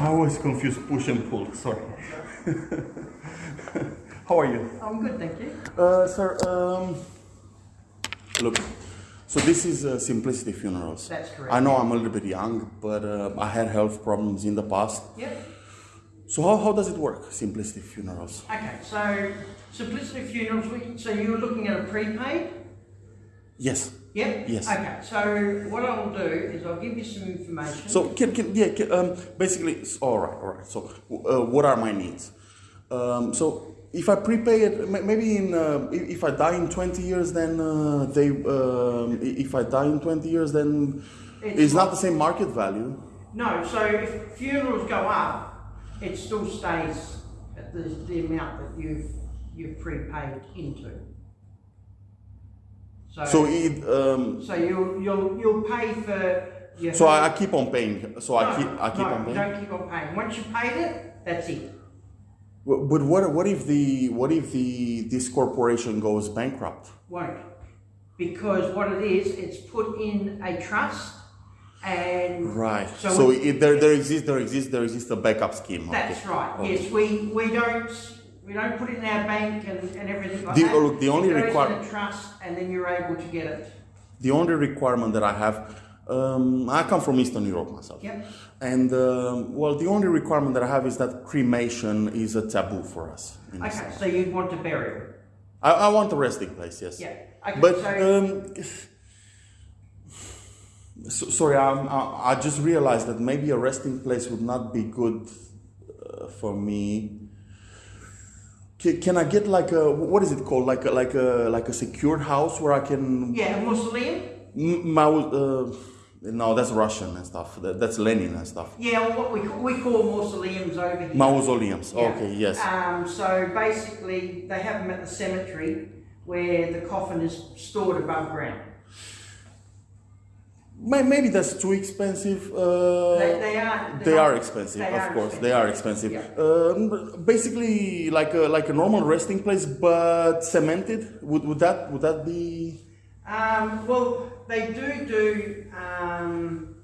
I always confuse push and pull. Sorry. How are you? I'm good, thank you. Uh, sir, um, look, so this is uh, Simplicity Funerals. That's correct. I know I'm a little bit young, but uh, I had health problems in the past. Yep. So how, how does it work, Simplicity Funerals? Okay, so Simplicity Funerals, we- so you were looking at a prepaid? Yes. Yep. Yes. Okay, so what I'll do is I'll give you some information. So can, can yeah, can, um, basically, all right, all right. So uh, what are my needs? Um, so if I prepay it, maybe in uh, if, I die in 20 years, then uh, they um, if I die in 20 years, then It's it's not not- the same market value. No, so if funerals go up, it still stays at the, the amount that you've, you've prepaid into. So, So it um, so you'll, you'll, you'll pay for your. so I, I keep on paying. So I keep I keep no, on paying. don't keep on paying. Once you paid it, that's it. But but what what if the what if the this corporation goes bankrupt? Won't. Because what it is, it's put in a trust and. Right. So So, we- it, there there exists there exists there exists a backup scheme. That's okay. right, Okay. yes, we, we don't, we don't put it in our bank and, and everything like The- that. look, the only It goes require- in a trust and then you're able to get it. The only requirement that I have, um, I come from Eastern Europe myself. Yep. And um, well, the only requirement that I have is that cremation is a taboo for us. Okay, so you'd want to bury it. I, I want a resting place, yes. Yeah, okay, But so, um, so, sorry, I, I just realized that maybe a resting place would not be good uh, for me. Can, can I get like a what is it called? Like a, like a like a secured house where I can yeah, a mausoleum? M- Mao, uh, no, that's Russian and stuff. That, that's Lenin and stuff. Yeah, well, what we, we call mausoleums over here. Mausoleums. Yeah. Okay, yes. Um, so basically, they have them at the cemetery where the coffin is stored above ground. May- Maybe that's too expensive. Uh, They, they are. they are expensive, they of are course. They are expensive. Yeah. Um, basically, like a like a normal resting place, but cemented. Would would that would that be? Um, well, they do do. Um,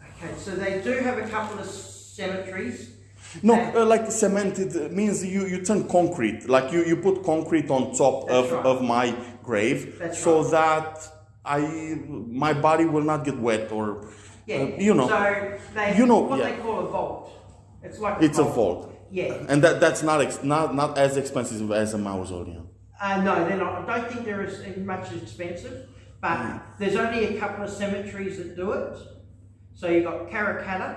okay, so they do have a couple of cemeteries. No, uh, like cemented means you, you turn concrete, like you, you put concrete on top That's of, right. of my grave, That's so right. that I my body will not get wet or yeah, uh, you know. So they You know, what yeah. they call a vault. It's like It's a vault. Yeah. And that, that's not, ex- not not as expensive as a mausoleum. Uh, no, they're not. I don't think they're as much expensive, but Mm. there's only a couple of cemeteries that do it. So you've got Karrakatta.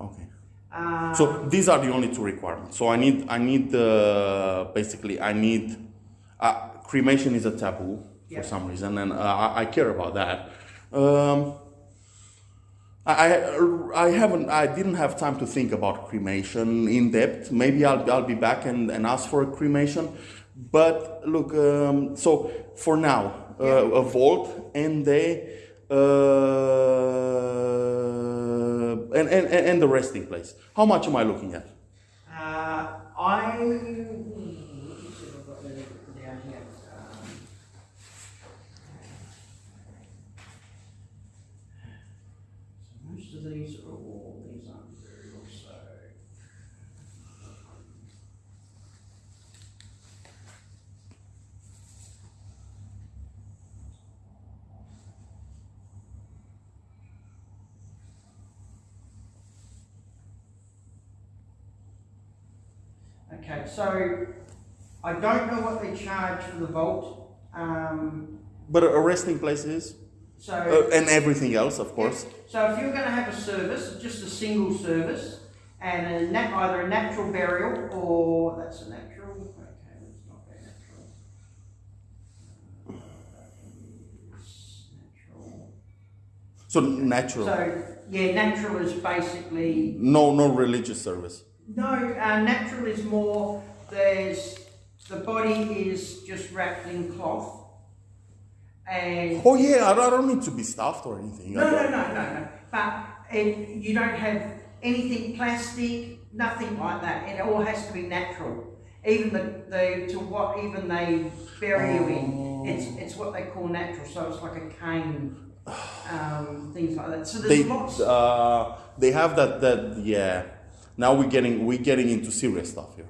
Okay. Uh, So these are the only two requirements. So I need I need uh, basically I need uh, cremation is a taboo Yeah. for some reason, and uh, I, I care about that. Um, I, I I haven't I didn't have time to think about cremation in depth. Maybe I'll I'll be back and, and ask for a cremation. But look, um, so for now, uh, a vault and they uh, and, and and the resting place. How much am I looking at? uh, I. Let me see if I've got that written down here. Um, so most of these are all these aren't burial, so. Okay, so I don't know what they charge for the vault. Um, But a resting place is, so uh, and everything else, of course. So if you're going to have a service, just a single service, and a nat- either a natural burial or that's a natural. Okay, that's not very natural. Natural. So natural, So yeah, natural is basically no no religious service. No. Uh, natural is more. There's the body is just wrapped in cloth, and Oh yeah, I don't need to be stuffed or anything. No, no, no, no, no. But it, you don't have anything plastic, nothing like that. It all has to be natural. even the, the to what even they bury you in. It's it's what they call natural, so it's like a cane, um, things like that. So there's They lots. uh, they have that that yeah. Now we're getting we're getting into serious stuff here.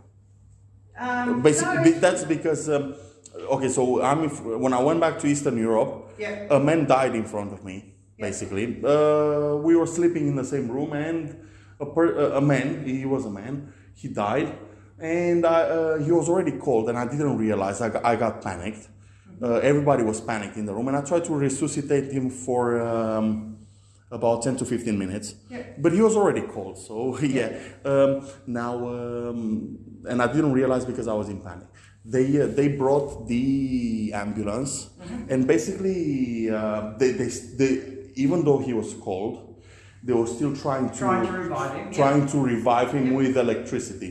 Um, Basically, no, that's because um, okay. So I'm when I went back to Eastern Europe, Yeah. a man died in front of me. Yeah. Basically, uh, we were sleeping in the same room, and a, per, a a man, he was a man, he died, and I, uh, he was already cold, and I didn't realize. I got, I got panicked. Uh, everybody was panicked in the room, and I tried to resuscitate him for. Um, about 10 to 15 minutes. Yeah. but he was already cold so yeah. Um, now um, and i didn't realize because i was in panic. They uh, they brought the ambulance and basically uh, they, they, they even though he was cold they were still trying to trying to revive him. yeah. to revive him with electricity.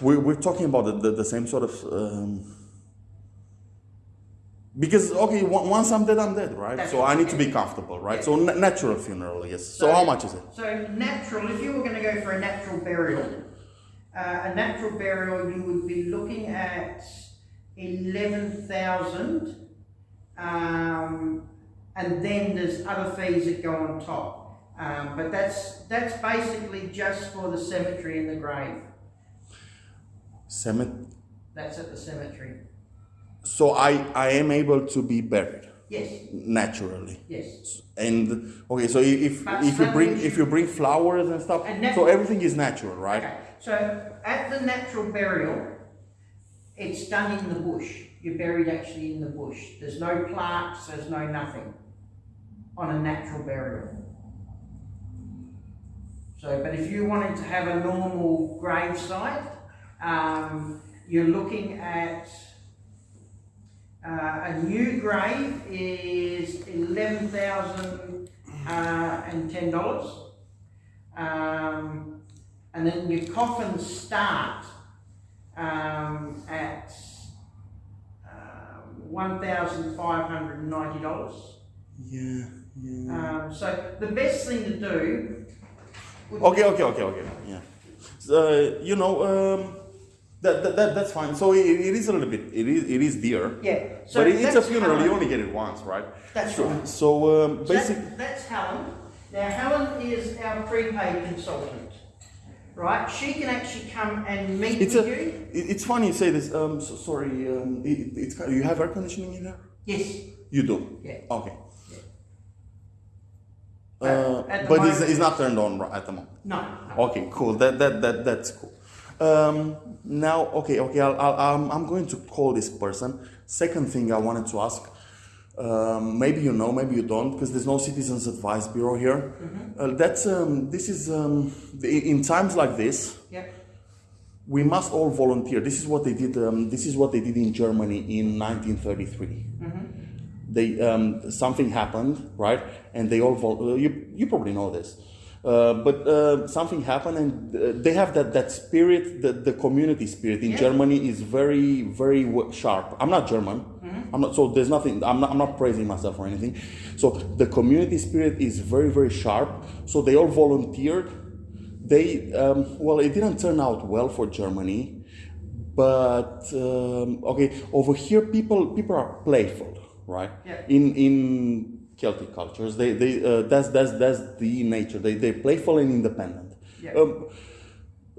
We're, we're talking about the, the, the same sort of um, because okay once i'm dead i'm dead right That's so i need to be comfortable right Yeah. so na- natural funeral yes so, So- how much is it So natural, if you were going to go for a natural burial, uh, a natural burial, you would be looking at eleven thousand, um, and then there's other fees that go on top. Um, but that's that's basically just for the cemetery and the grave. Cemetery. That's at the cemetery. So i i am able to be buried Yes, naturally yes. and okay so if But if you bring if you bring flowers and stuff And so everything is natural right Okay, so at the natural burial, it's done in the bush. You're buried actually in the bush. There's no plaques, there's no nothing on a natural burial. So, but if you wanted to have a normal grave site, um, you're looking at uh, a new grave is eleven thousand uh, and ten dollars. Um, and then your coffins start um, at um, one thousand five hundred and ninety dollars. yeah yeah Um, so the best thing to do. Okay, okay, okay, okay. Yeah. So, you know, um, that, that, that that's fine. So it, it is a little bit. It is it is dear. Yeah. So but it, it's a funeral. You only get it once, right? That's so, right. So um, So basic. that- that's Helen. Now Helen is our prepaid consultant, right? She can actually come and meet It's with a. you. it- It's funny you say this. Um, so, sorry. Um, it, it's kind- you have air conditioning in there. Yes. You do. Yeah. Okay. But Uh, but it's, moment- it's not turned on at the moment. No. no. Okay, cool. That that that that's cool. Um, now, okay, okay. I'll, I'll, I'm I'm going to call this person. Second thing I wanted to ask. Um, maybe you know, maybe you don't, because there's no Citizens Advice Bureau here. Uh, that's um, this is um, in times like this, Yep. we must all volunteer. This is what they did. Um, this is what they did in Germany in 1933. They um, something happened, right? And they all vol- uh, you you probably know this, uh, but uh, something happened, and uh, they have that that spirit, the the community spirit in Yeah. Germany is very very sharp. I'm not German. I'm not so there's nothing. I'm not I'm not praising myself or anything. So the community spirit is very very sharp. So they all volunteered they um, well it didn't turn out well for germany but um, okay over here people people are playful right Yeah. in in celtic cultures they they uh, that's that's that's the nature they they're playful and independent Yeah. um,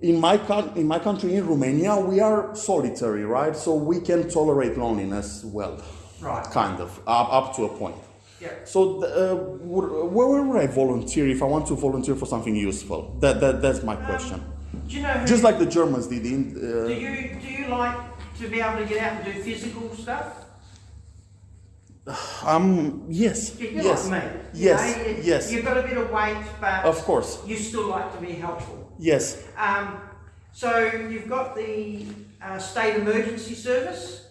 in my in my country in romania we are solitary right so we can tolerate loneliness well Right. kind of up, up to a point Yeah. so, uh, where, where would I volunteer if I want to volunteer for something useful? That, that that's my question. Do you know? Just like the Germans did. In, do uh, you do you like to be able to get out and do physical stuff? um, yes, You're yes, like me. you yes, know, you- yes. You've got a bit of weight, but Of course, you still like to be helpful. yes. Um, so you've got the uh, state emergency service.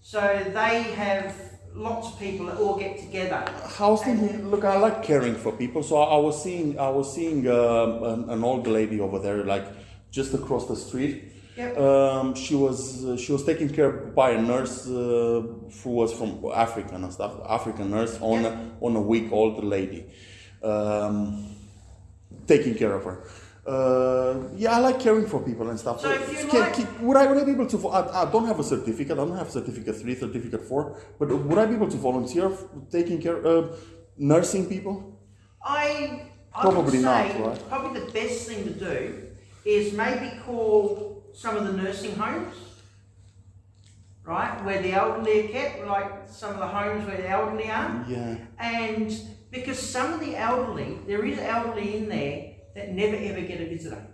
So they have lots of people that all get together. I was thinking, look, I like caring for people, so I, I was seeing, I was seeing um, an, an old lady over there, like just across the street. Yep. Um, she was uh, she was taken care of by a nurse uh, who was from Africa and stuff, African nurse on Yep. a, on a weak old lady, um, taking care of her. uh, yeah, I like caring for people and stuff. So if you Can- like- would I would I be able to? I, I don't have a certificate. I don't have certificate three, certificate four. But would I be able to volunteer f- taking care, uh, nursing people? I, I Probably not, right? probably the best thing to do is maybe call some of the nursing homes, right, where the elderly are kept, like some of the homes where the elderly are. Yeah. And because some of the elderly, there is elderly in there that never ever get a visitor.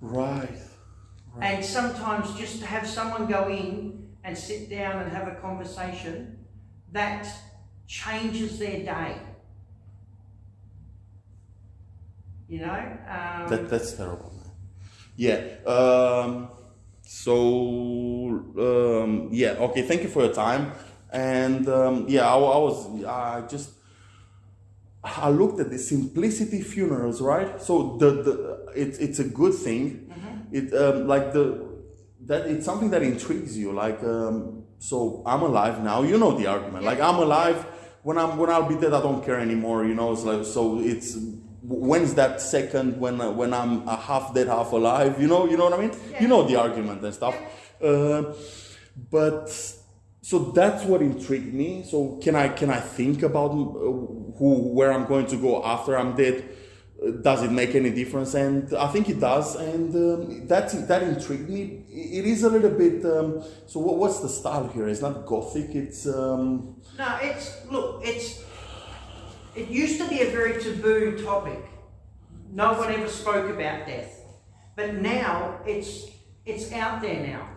Right. And sometimes just to have someone go in and sit down and have a conversation, that changes their day. You know? Um, That that's terrible. Yeah. Um, so um, yeah. Okay. Thank you for your time. And um, yeah, I, I was I just I looked at the simplicity funerals, right? So the the it's it's a good thing. It um, like the that it's something that intrigues you. Like um, so I'm alive now. You know the argument. Like I'm alive. When I'm when I'll be dead, I don't care anymore. You know. It's like so it's when's that second when uh, when I'm uh, half dead, half alive? You know. You know what I mean? You know the argument and stuff. Uh, but so that's what intrigued me. So can I can I think about uh, who where I'm going to go after I'm dead? Uh, Does it make any difference? And I think it does. And um, that that intrigued me. It is a little bit. Um, so what, what's the style here? It's not gothic. It's um, No, it's look, it's it used to be a very taboo topic. No one ever spoke about death. But now it's it's out there now.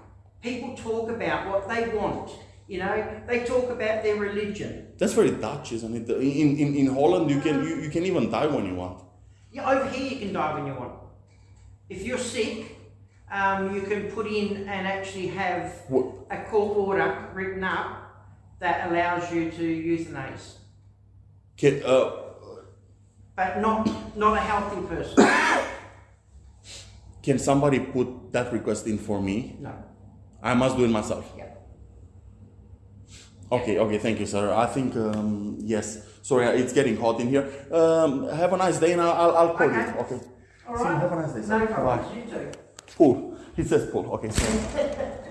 People talk about what they want. You know, they talk about their religion. that's very Dutch, isn't it? In in, in Holland, you can you, you can even die when you want. Yeah, over here you can die when you want. If you're sick, um, you can put in and actually have What? a court order written up that allows you to euthanize, Can, uh, but not not a healthy person. can somebody put that request in for me? No. I must do it myself. Yeah. Okay, okay, thank you, sir. I think, um, yes. Sorry, uh, it's getting hot in here. Um, have a nice day and I'll, I'll, call Okay. you. Okay. All See Have a nice day, sir. No problems. Bye. You too. Paul. He says Paul. Okay.